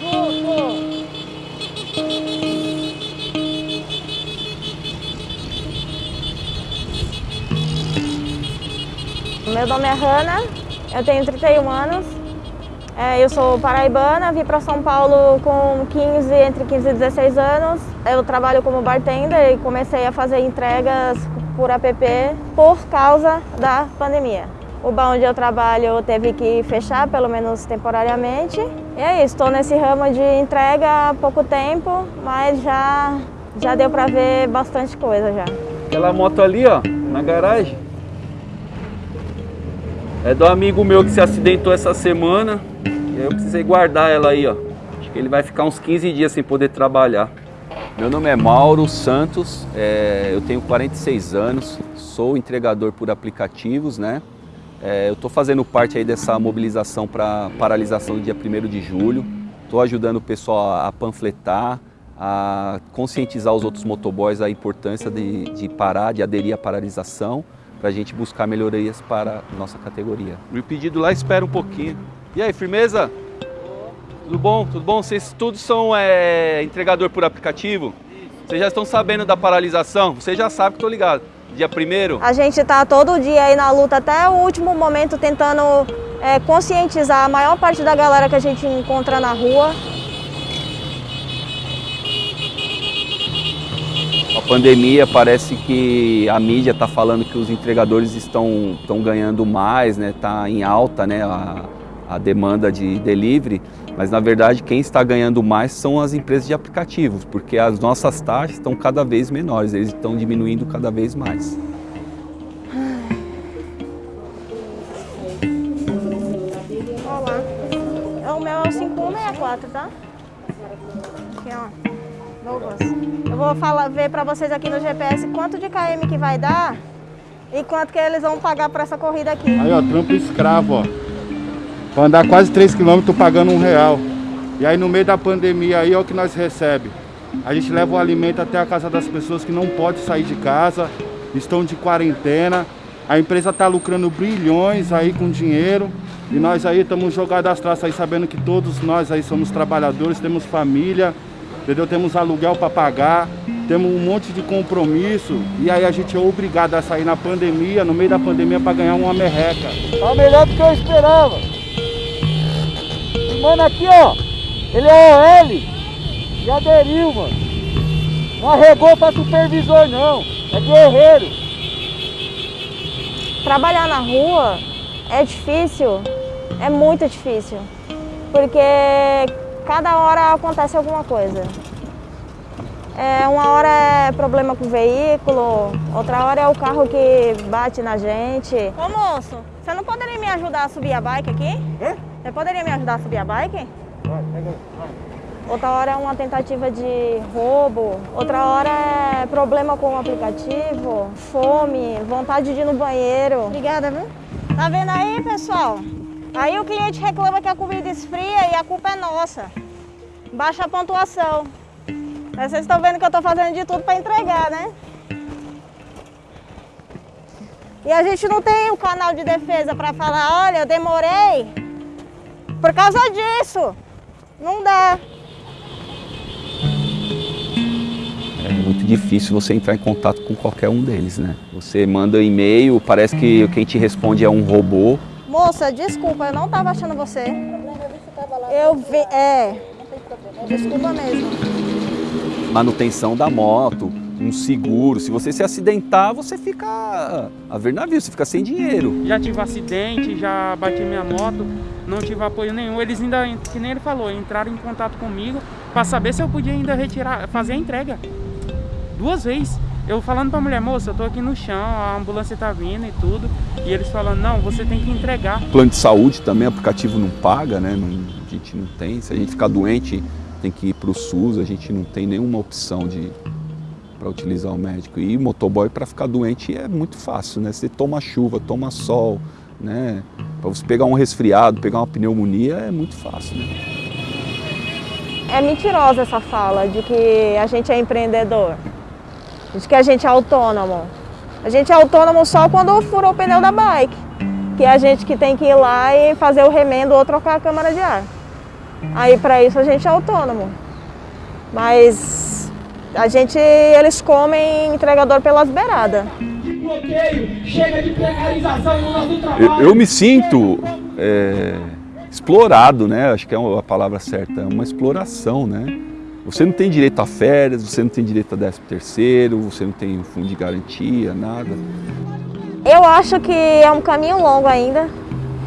Junto! Meu nome é Hanna, eu tenho 31 anos, é, eu sou paraibana, vim para São Paulo com 15, entre 15 e 16 anos. Eu trabalho como bartender e comecei a fazer entregas por app por causa da pandemia. O bar onde eu trabalho teve que fechar, pelo menos temporariamente. E é isso, estou nesse ramo de entrega há pouco tempo, mas já, já deu para ver bastante coisa já. Aquela moto ali, ó, na garagem, é do amigo meu que se acidentou essa semana. E eu precisei guardar ela aí, ó. Acho que ele vai ficar uns 15 dias sem poder trabalhar. Meu nome é Mauro Santos, é, eu tenho 46 anos, sou entregador por aplicativos, né? É, eu estou fazendo parte aí dessa mobilização para paralisação do dia 1 de julho. Estou ajudando o pessoal a panfletar, a conscientizar os outros motoboys a importância de, de parar, de aderir à paralisação, para a gente buscar melhorias para a nossa categoria. O pedido lá espera um pouquinho. E aí, firmeza? Tudo bom? Tudo bom? Vocês todos são é, entregador por aplicativo? Vocês já estão sabendo da paralisação? Vocês já sabem que estou ligado. Dia primeiro? A gente está todo dia aí na luta, até o último momento, tentando é, conscientizar a maior parte da galera que a gente encontra na rua. A pandemia parece que a mídia está falando que os entregadores estão, estão ganhando mais, né? Está em alta, né? A, a demanda de delivery, mas na verdade quem está ganhando mais são as empresas de aplicativos, porque as nossas taxas estão cada vez menores, eles estão diminuindo cada vez mais. Olá, é o meu é o 5164, tá? Aqui, ó. Douglas. Eu vou falar, ver para vocês aqui no GPS quanto de KM que vai dar e quanto que eles vão pagar para essa corrida aqui. Aí, ó, trampo escravo, ó. Para andar quase 3 km pagando um real. E aí no meio da pandemia aí é o que nós recebe. A gente leva o alimento até a casa das pessoas que não podem sair de casa, estão de quarentena. A empresa está lucrando bilhões aí com dinheiro. E nós aí estamos jogados as traças aí, sabendo que todos nós aí somos trabalhadores, temos família, entendeu? Temos aluguel para pagar, temos um monte de compromisso. E aí a gente é obrigado a sair na pandemia, no meio da pandemia, para ganhar uma merreca. Tá melhor do que eu esperava mano aqui, ó, ele é OL e aderiu, mano. Não arregou pra supervisor, não. É guerreiro. Trabalhar na rua é difícil, é muito difícil. Porque cada hora acontece alguma coisa. É, uma hora é problema com o veículo, outra hora é o carro que bate na gente. Ô moço, você não poderia me ajudar a subir a bike aqui? É? Você poderia me ajudar a subir a bike? Vai, pega vai. Outra hora é uma tentativa de roubo, outra hora é problema com o aplicativo, fome, vontade de ir no banheiro. Obrigada, viu? Tá vendo aí, pessoal? Aí o cliente reclama que a comida esfria e a culpa é nossa. Baixa a pontuação. Mas vocês estão vendo que eu estou fazendo de tudo para entregar, né? E a gente não tem um canal de defesa para falar, olha, eu demorei, por causa disso, não dá. É muito difícil você entrar em contato com qualquer um deles, né? Você manda e-mail, parece que quem te responde é um robô. Moça, desculpa, eu não estava achando você. Eu vi, é. Desculpa mesmo. Manutenção da moto, um seguro. Se você se acidentar, você fica a ver navio, você fica sem dinheiro. Já tive acidente, já bati minha moto, não tive apoio nenhum. Eles ainda, que nem ele falou, entraram em contato comigo para saber se eu podia ainda retirar, fazer a entrega. Duas vezes. Eu falando pra mulher, moça, eu tô aqui no chão, a ambulância tá vindo e tudo. E eles falando, não, você tem que entregar. Plano de saúde também, aplicativo não paga, né? Não, a gente não tem. Se a gente ficar doente, tem que ir pro SUS, a gente não tem nenhuma opção de para utilizar o médico. E motoboy para ficar doente é muito fácil, né? Você toma chuva, toma sol, né? Para você pegar um resfriado, pegar uma pneumonia é muito fácil, né? É mentirosa essa fala de que a gente é empreendedor, de que a gente é autônomo. A gente é autônomo só quando furou o pneu da bike, que é a gente que tem que ir lá e fazer o remendo ou trocar a câmara de ar. Aí para isso a gente é autônomo. Mas a gente, eles comem entregador pelas beiradas. De bloqueio, chega de precarização no nosso Eu, trabalho. eu me sinto é, explorado, né? Acho que é a palavra certa, é uma exploração, né? Você não tem direito a férias, você não tem direito a 13 terceiro, você não tem fundo de garantia, nada. Eu acho que é um caminho longo ainda.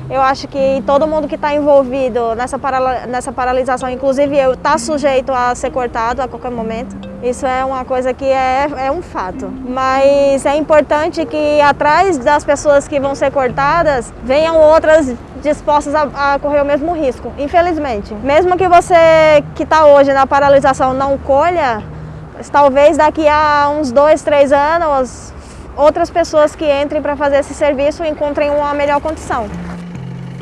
Eu acho que todo mundo que está envolvido nessa, parala- nessa paralisação, inclusive eu, está sujeito a ser cortado a qualquer momento. Isso é uma coisa que é, é um fato. Mas é importante que atrás das pessoas que vão ser cortadas, venham outras dispostas a, a correr o mesmo risco, infelizmente. Mesmo que você que está hoje na paralisação não colha, talvez daqui a uns dois, três anos, outras pessoas que entrem para fazer esse serviço encontrem uma melhor condição.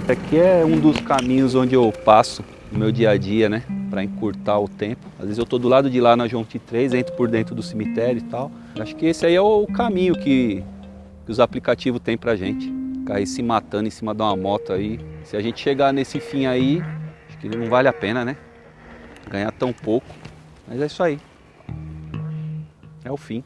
Aqui é um dos caminhos onde eu passo no meu dia a dia, né? Para encurtar o tempo. Às vezes eu tô do lado de lá na João 3, entro por dentro do cemitério e tal. Acho que esse aí é o caminho que, que os aplicativos têm pra gente. Aí se matando em cima de uma moto aí. Se a gente chegar nesse fim aí, acho que não vale a pena, né? Ganhar tão pouco. Mas é isso aí. É o fim.